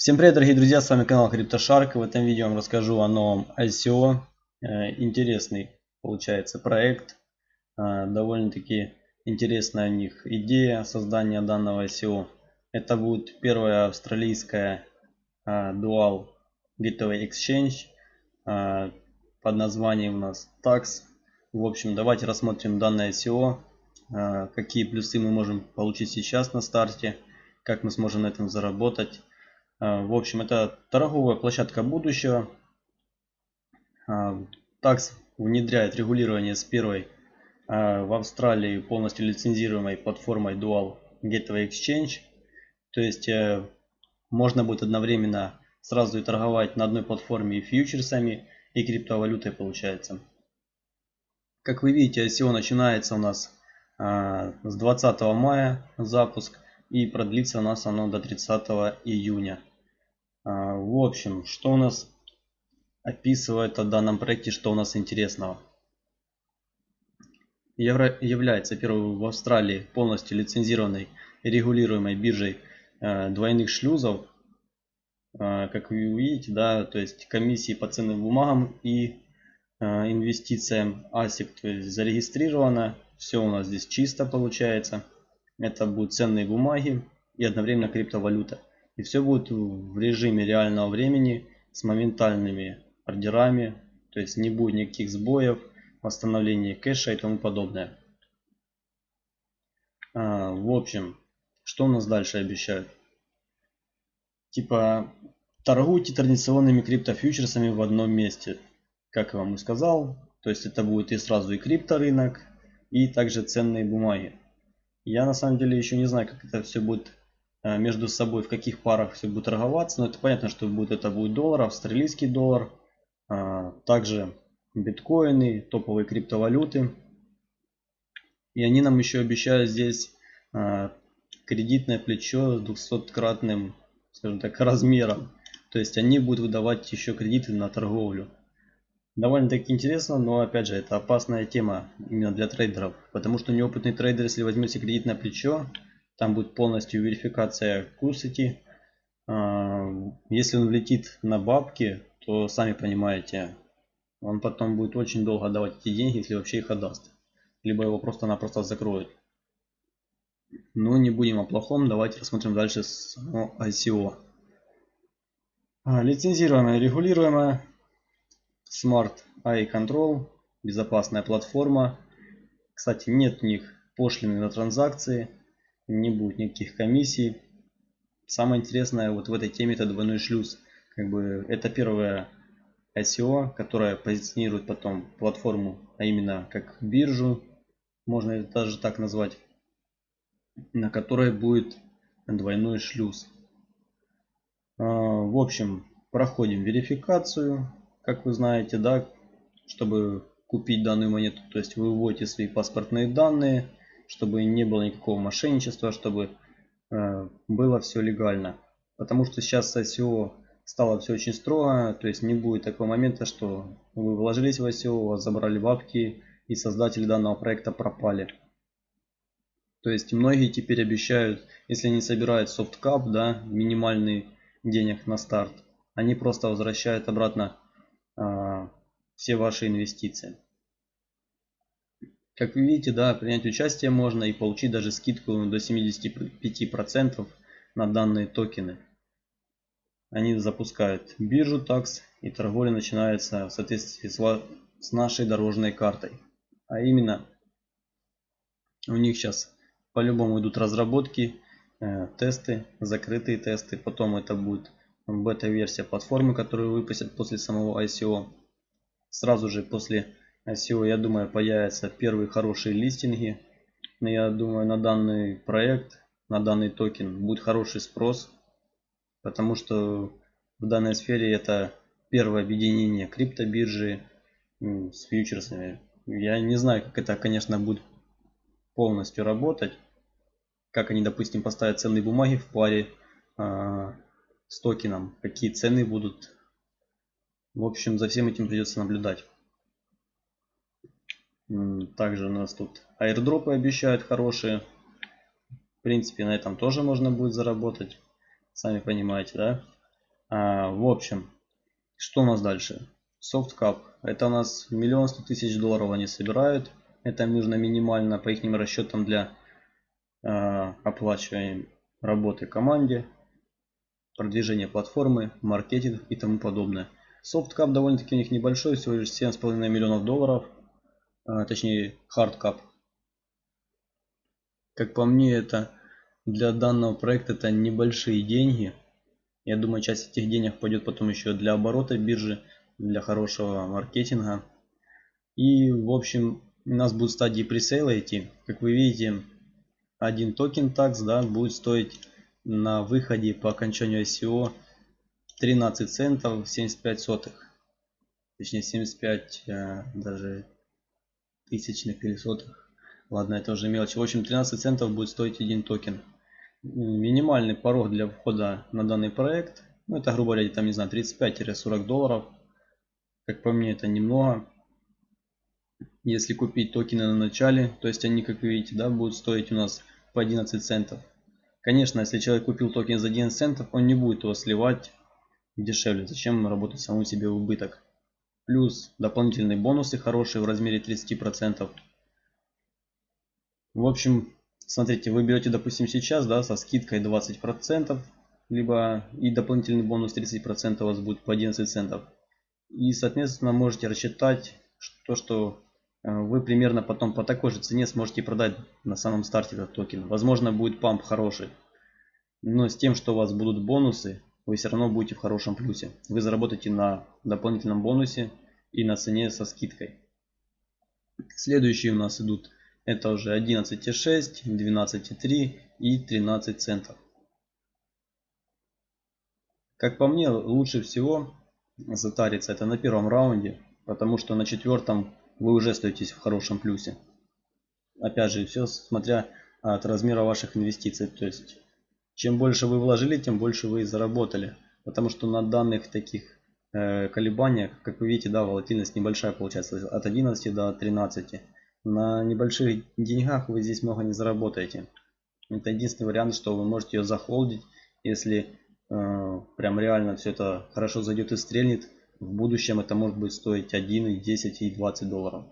Всем привет, дорогие друзья, с вами канал CryptoShark. В этом видео я вам расскажу о новом ICO. Э, интересный получается проект. Э, довольно-таки интересная у них идея создания данного ICO. Это будет первая австралийская э, Dual Gateway Exchange под названием у нас TAX. В общем, давайте рассмотрим данное ICO. Какие плюсы мы можем получить сейчас на старте. Как мы сможем на этом заработать в общем, это торговая площадка будущего. Такс внедряет регулирование с первой а, в Австралии полностью лицензируемой платформой Dual Gateway Exchange. То есть э, можно будет одновременно сразу и торговать на одной платформе и фьючерсами, и криптовалютой получается. Как вы видите, ICO начинается у нас с 20 мая запуск и продлится у нас оно до 30 июня. А, в общем, что у нас описывает о данном проекте, что у нас интересного. Евро является первой в Австралии полностью лицензированной и регулируемой биржей э, двойных шлюзов. Э, как вы увидите, да, то есть комиссии по ценным бумагам и э, инвестициям ASIC, то есть зарегистрировано. Все у нас здесь чисто получается. Это будут ценные бумаги и одновременно криптовалюта. И все будет в режиме реального времени с моментальными ордерами. То есть не будет никаких сбоев, восстановления кэша и тому подобное. А, в общем, что у нас дальше обещают? Типа торгуйте традиционными криптофьючерсами в одном месте. Как я вам и сказал. То есть это будет и сразу и крипторынок, и также ценные бумаги. Я на самом деле еще не знаю, как это все будет между собой, в каких парах все будет торговаться. Но это понятно, что будет, это будет доллар, австралийский доллар, а, также биткоины, топовые криптовалюты. И они нам еще обещают здесь а, кредитное плечо с 200-кратным, скажем так, размером. То есть они будут выдавать еще кредиты на торговлю. Довольно-таки интересно, но опять же это опасная тема именно для трейдеров. Потому что неопытный трейдер, если возьмете кредитное плечо, там будет полностью верификация курсити. А, если он влетит на бабки, то сами понимаете, он потом будет очень долго давать эти деньги, если вообще их отдаст. Либо его просто-напросто закроют. Но не будем о плохом, давайте рассмотрим дальше с ICO. А, лицензируемая и регулируемая Smart AI Control, безопасная платформа. Кстати, нет у них пошлины на транзакции не будет никаких комиссий. Самое интересное вот в этой теме это двойной шлюз. Как бы это первое ICO, которое позиционирует потом платформу, а именно как биржу, можно это даже так назвать, на которой будет двойной шлюз. А, в общем, проходим верификацию, как вы знаете, да, чтобы купить данную монету. То есть вы вводите свои паспортные данные, чтобы не было никакого мошенничества, чтобы э, было все легально. Потому что сейчас с ICO стало все очень строго, то есть не будет такого момента, что вы вложились в ICO, вас забрали бабки и создатели данного проекта пропали. То есть многие теперь обещают, если они собирают софткап, да, минимальный денег на старт, они просто возвращают обратно э, все ваши инвестиции. Как вы видите, да, принять участие можно и получить даже скидку до 75% на данные токены. Они запускают биржу такс и торговля начинается в соответствии с нашей дорожной картой. А именно, у них сейчас по-любому идут разработки, э, тесты, закрытые тесты. Потом это будет бета-версия платформы, которую выпустят после самого ICO. Сразу же после SEO, я думаю, появятся первые хорошие листинги. Но я думаю, на данный проект, на данный токен будет хороший спрос. Потому что в данной сфере это первое объединение криптобиржи с фьючерсами. Я не знаю, как это, конечно, будет полностью работать. Как они, допустим, поставят ценные бумаги в паре э, с токеном. Какие цены будут. В общем, за всем этим придется наблюдать. Также у нас тут аирдропы обещают хорошие. В принципе, на этом тоже можно будет заработать. Сами понимаете, да? А, в общем, что у нас дальше? Softcap. Это у нас миллион сто тысяч долларов они собирают. Это нужно минимально по их расчетам для э, оплачиваемой работы команде, продвижения платформы, маркетинг и тому подобное. Softcap довольно-таки у них небольшой, всего лишь 7,5 миллионов долларов, э, точнее hardcap. Как по мне, это для данного проекта это небольшие деньги. Я думаю, часть этих денег пойдет потом еще для оборота биржи, для хорошего маркетинга. И, в общем, у нас будут стадии пресейла идти. Как вы видите, один токен TAX да, будет стоить на выходе по окончанию ICO 13 центов 75 сотых. Точнее 75 э, даже тысячных или сотых. Ладно, это уже мелочь. В общем, 13 центов будет стоить один токен. Минимальный порог для входа на данный проект. Ну, это, грубо говоря, там, не знаю, 35-40 долларов. Как по мне, это немного если купить токены на начале, то есть они, как видите, да, будут стоить у нас по 11 центов. Конечно, если человек купил токен за 11 центов, он не будет его сливать дешевле. Зачем работать самому себе в убыток? Плюс дополнительные бонусы хорошие в размере 30%. В общем, смотрите, вы берете, допустим, сейчас, да, со скидкой 20%, либо и дополнительный бонус 30% у вас будет по 11 центов. И, соответственно, можете рассчитать то, что Э, вы примерно потом по такой же цене сможете продать на самом старте этот токен. Возможно будет памп хороший. Но с тем, что у вас будут бонусы, вы все равно будете в хорошем плюсе. Вы заработаете на дополнительном бонусе и на цене со скидкой. Следующие у нас идут это уже 11.6, 12.3 и 13 центов. Как по мне, лучше всего затариться это на первом раунде, потому что на четвертом вы уже остаетесь в хорошем плюсе. Опять же, все смотря от размера ваших инвестиций. То есть, чем больше вы вложили, тем больше вы заработали. Потому что на данных таких э, колебаниях, как вы видите, да, волатильность небольшая получается, от 11 до 13. На небольших деньгах вы здесь много не заработаете. Это единственный вариант, что вы можете ее захолдить, если э, прям реально все это хорошо зайдет и стрельнет в будущем это может быть стоить 1, и 10 и 20 долларов.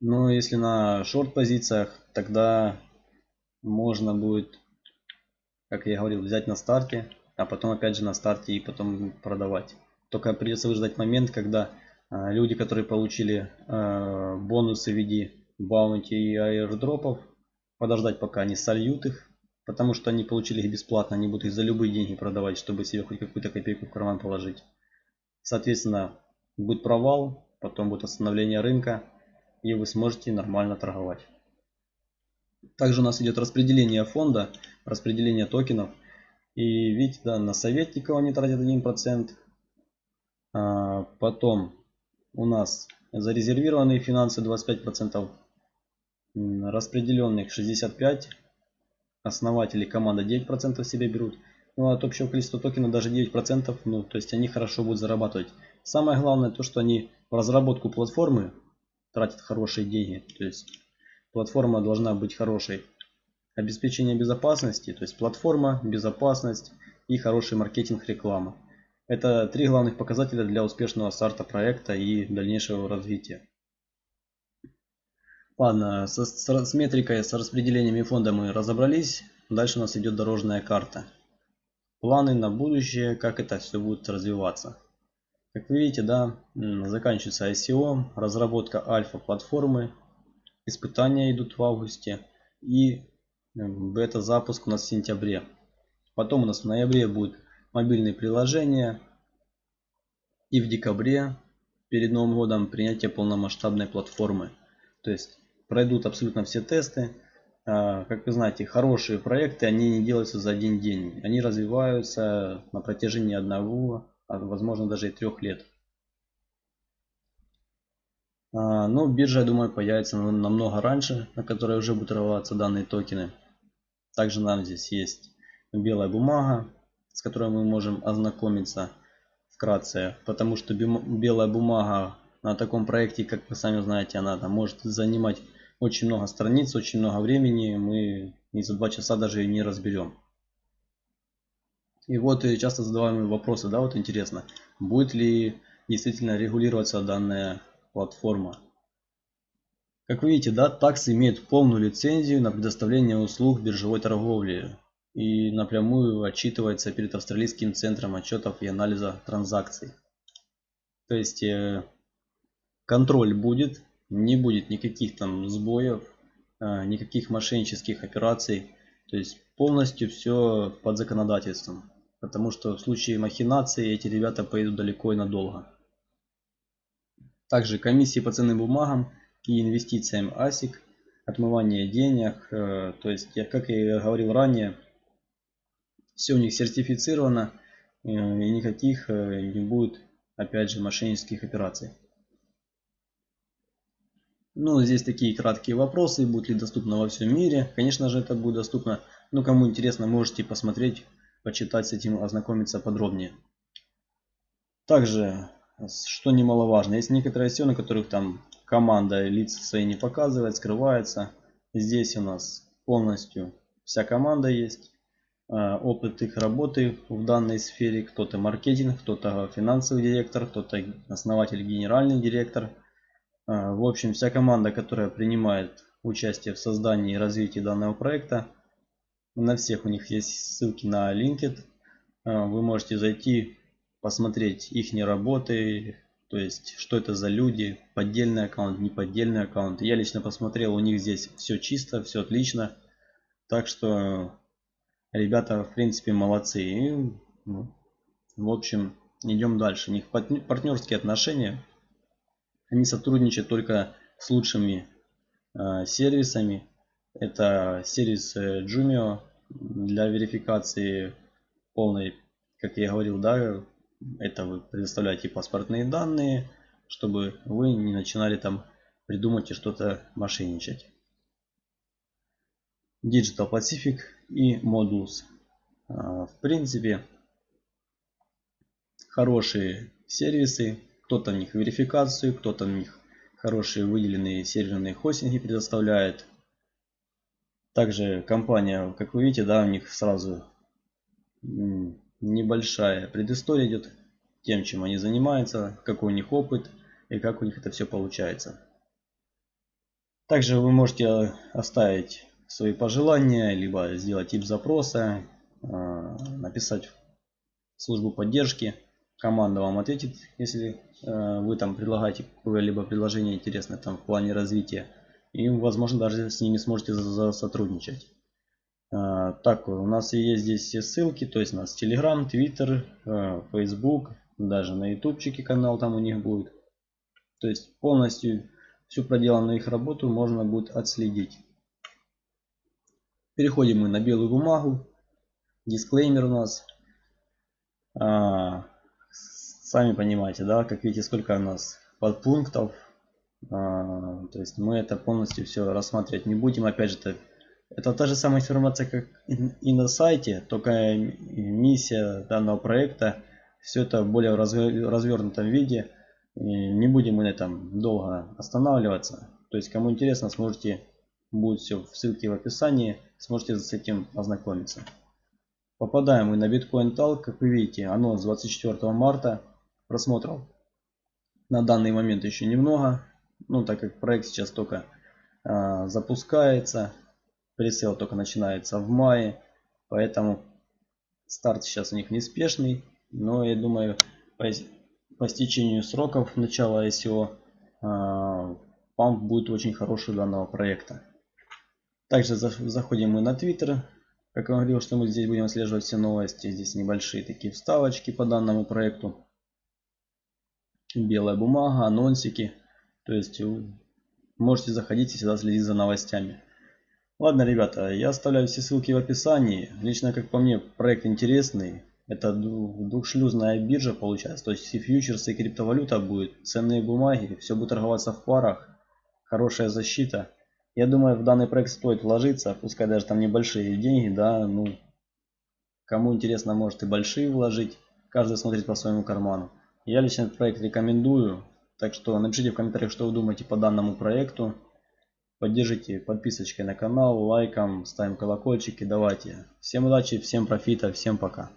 Но если на шорт позициях, тогда можно будет, как я говорил, взять на старте, а потом опять же на старте и потом продавать. Только придется выждать момент, когда а, люди, которые получили а, бонусы в виде баунти и аирдропов, подождать пока они сольют их Потому что они получили их бесплатно, они будут их за любые деньги продавать, чтобы себе хоть какую-то копейку в карман положить. Соответственно, будет провал, потом будет остановление рынка, и вы сможете нормально торговать. Также у нас идет распределение фонда, распределение токенов. И видите, да, на советников они тратят 1%. А потом у нас зарезервированные финансы 25%, распределенных 65%, основатели команда 9% себе берут. Ну, от общего количества токенов даже 9%, ну, то есть они хорошо будут зарабатывать. Самое главное то, что они в разработку платформы тратят хорошие деньги. То есть платформа должна быть хорошей. Обеспечение безопасности, то есть платформа, безопасность и хороший маркетинг, реклама. Это три главных показателя для успешного старта проекта и дальнейшего развития. Ладно, с, с, с метрикой, с распределениями фонда мы разобрались. Дальше у нас идет дорожная карта. Планы на будущее, как это все будет развиваться. Как вы видите, да, заканчивается ICO, разработка альфа-платформы, испытания идут в августе и бета-запуск у нас в сентябре. Потом у нас в ноябре будут мобильные приложения и в декабре перед Новым годом принятие полномасштабной платформы. То есть пройдут абсолютно все тесты. А, как вы знаете, хорошие проекты, они не делаются за один день. Они развиваются на протяжении одного, а возможно даже и трех лет. А, но биржа, я думаю, появится намного раньше, на которой уже будут торговаться данные токены. Также нам здесь есть белая бумага, с которой мы можем ознакомиться вкратце. Потому что белая бумага на таком проекте, как вы сами знаете, она там может занимать очень много страниц, очень много времени. Мы и за два часа даже не разберем. И вот и часто задаваемые вопросы, да, вот интересно, будет ли действительно регулироваться данная платформа. Как вы видите, да, такс имеет полную лицензию на предоставление услуг биржевой торговли и напрямую отчитывается перед Австралийским центром отчетов и анализа транзакций. То есть э, контроль будет, не будет никаких там сбоев, э, никаких мошеннических операций. То есть полностью все под законодательством. Потому что в случае махинации эти ребята поедут далеко и надолго. Также комиссии по ценным бумагам и инвестициям ASIC, отмывание денег. Э, то есть, как я говорил ранее, все у них сертифицировано э, и никаких э, не будет, опять же, мошеннических операций. Ну, здесь такие краткие вопросы, будет ли доступно во всем мире. Конечно же, это будет доступно. Но кому интересно, можете посмотреть почитать с этим, ознакомиться подробнее. Также, что немаловажно, есть некоторые SEO, на которых там команда лица свои не показывает, скрывается. Здесь у нас полностью вся команда есть. А, опыт их работы в данной сфере. Кто-то маркетинг, кто-то финансовый директор, кто-то основатель, генеральный директор. А, в общем, вся команда, которая принимает участие в создании и развитии данного проекта, на всех у них есть ссылки на LinkedIn. А, вы можете зайти, посмотреть их работы, то есть что это за люди, поддельный аккаунт, не поддельный аккаунт. Я лично посмотрел, у них здесь все чисто, все отлично. Так что ребята в принципе молодцы. И, ну, в общем, идем дальше. У них партнерские отношения. Они сотрудничают только с лучшими э, сервисами. Это сервис э, Jumio для верификации полной, как я говорил, да, это вы предоставляете паспортные данные, чтобы вы не начинали там придумать и что-то мошенничать. Digital Pacific и Modulus. А, в принципе, хорошие сервисы. Кто-то в них верификацию, кто-то в них хорошие выделенные серверные хостинги предоставляет. Также компания, как вы видите, да, у них сразу небольшая предыстория идет тем, чем они занимаются, какой у них опыт и как у них это все получается. Также вы можете оставить свои пожелания, либо сделать тип запроса, а, написать в службу поддержки. Команда вам ответит, если а, вы там предлагаете какое-либо предложение интересное там в плане развития и возможно даже с ними сможете сотрудничать. А, так, у нас есть здесь все ссылки, то есть у нас Telegram, Twitter, а, Facebook, даже на ютубчике канал там у них будет. То есть полностью всю проделанную их работу можно будет отследить. Переходим мы на белую бумагу. Дисклеймер у нас. А, сами понимаете, да, как видите, сколько у нас подпунктов. А, то есть мы это полностью все рассматривать не будем. Опять же, это, это та же самая информация, как и на сайте, только миссия данного проекта. Все это более развернутом виде. И не будем мы на этом долго останавливаться. То есть, кому интересно, сможете, будет все в ссылке в описании, сможете с этим ознакомиться. Попадаем мы на Bitcoin Talk, как вы видите, анонс 24 марта. Просмотров на данный момент еще немного, ну, так как проект сейчас только э, запускается, пресейл только начинается в мае, поэтому старт сейчас у них неспешный, но я думаю, по, по стечению сроков начала ICO э, а, памп будет очень хороший у данного проекта. Также за, заходим мы на Twitter. Как я говорил, что мы здесь будем отслеживать все новости. Здесь небольшие такие вставочки по данному проекту. Белая бумага, анонсики. То есть можете заходить и всегда следить за новостями. Ладно, ребята, я оставляю все ссылки в описании. Лично, как по мне, проект интересный. Это двухшлюзная биржа получается. То есть и фьючерсы, и криптовалюта будет, ценные бумаги, все будет торговаться в парах. Хорошая защита. Я думаю, в данный проект стоит вложиться, пускай даже там небольшие деньги, да, ну, кому интересно, может и большие вложить. Каждый смотрит по своему карману. Я лично этот проект рекомендую. Так что напишите в комментариях, что вы думаете по данному проекту. Поддержите подписочкой на канал, лайком, ставим колокольчики. Давайте. Всем удачи, всем профита, всем пока.